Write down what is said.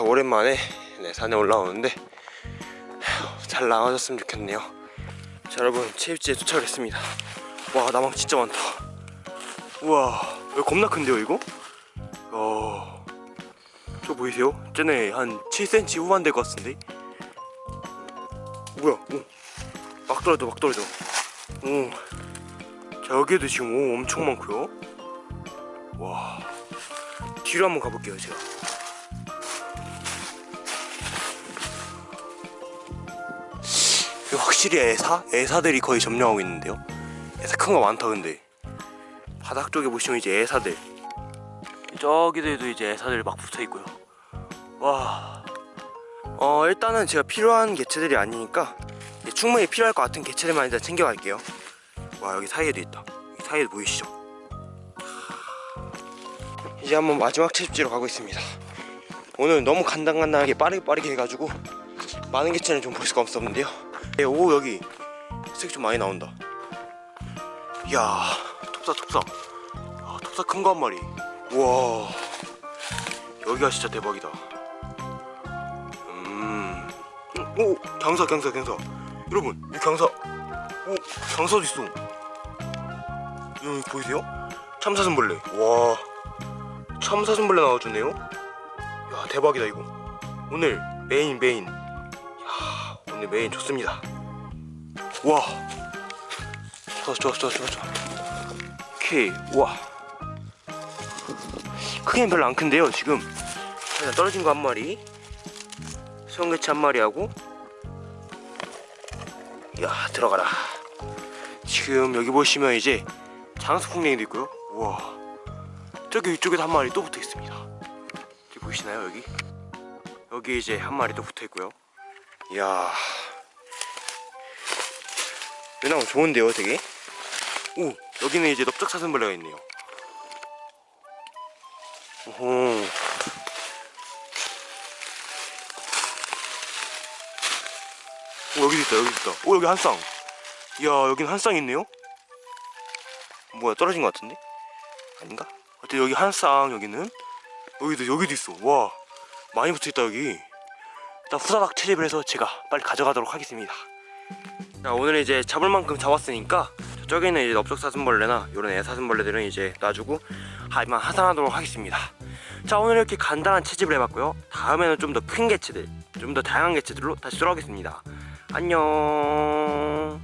오랜만에 네, 산에 올라오는데 휴, 잘 나와줬으면 좋겠네요 자 여러분 채입지에 도착을 했습니다 와 나망 진짜 많다 우와 여기 겁나 큰데요 이거? 어... 저 보이세요? 쟤네 한 7cm 후반 될 것 같은데 뭐야 오. 막 떨어져 막 떨어져 오. 자 여기에도 지금 오 엄청 많고요 와 뒤로 한번 가볼게요 제가 확실히 애사? 애사들이 거의 점령하고 있는데요? 애사 큰 거 많다 근데. 바닥 쪽에 보시면 이제 애사들. 저기들도 이제 애사들 막 붙어 있고요. 와. 어, 일단은 제가 필요한 개체들이 아니니까 충분히 필요할 것 같은 개체들만 일단 챙겨갈게요. 와 여기 사이에도 있다. 여기 사이에 보이시죠? 이제 한번 마지막 채집지로 가고 있습니다. 오늘 너무 간당간당하게 빠르게 빠르게 해가지고 많은 개체는 좀 볼 수가 없었는데요. 네, 오 여기. 색좀 많이 나온다. 이야 톱사 톱사. 야, 톱사 큰 거 한 마리. 우와. 여기가 진짜 대박이다. 음. 오 경사 경사 경사. 여러분 이 경사. 오 경사도 있어. 여기 보이세요? 참사슴벌레. 와. 참사슴벌레 나와주네요. 야 대박이다 이거. 오늘 main main. 야 오늘 메인 좋습니다. 와. 좋아 좋아 좋아 좋아 좋아 오케이 와. 크기는 별로 안 큰데요 지금. 일단 떨어진 거 한 마리 수영개치 한 마리 하고 야 들어가라. 지금 여기 보시면 이제 장수풍뎅이도 있고요. 우와. 저기 위쪽에도 한 마리 또 붙어 있습니다. 보이시나요 여기? 여기 이제 한 마리 또 붙어 있고요 이야. 왜냐면 좋은데요 되게? 오 여기는 이제 넓적사슴벌레가 있네요. 오호. 오 여기도 있다 여기 있다. 오 여기 한쌍. 이야 여긴 한 쌍 있네요? 뭐야 떨어진 것 같은데? 아닌가? 어때 여기 한 쌍 여기는. 여기도 여기도 있어. 와 많이 붙어있다 여기 일단 후다닥 채집을 해서 제가 빨리 가져가도록 하겠습니다. 자 오늘 이제 잡을 만큼 잡았으니까 저쪽에는 이제 넓적사슴벌레나 이런 애사슴벌레들은 이제 놔주고 하지만 하산하도록 하겠습니다. 자 오늘 이렇게 간단한 채집을 해봤고요. 다음에는 좀 더 큰 개체들 좀 더 다양한 개체들로 다시 돌아오겠습니다. 안녕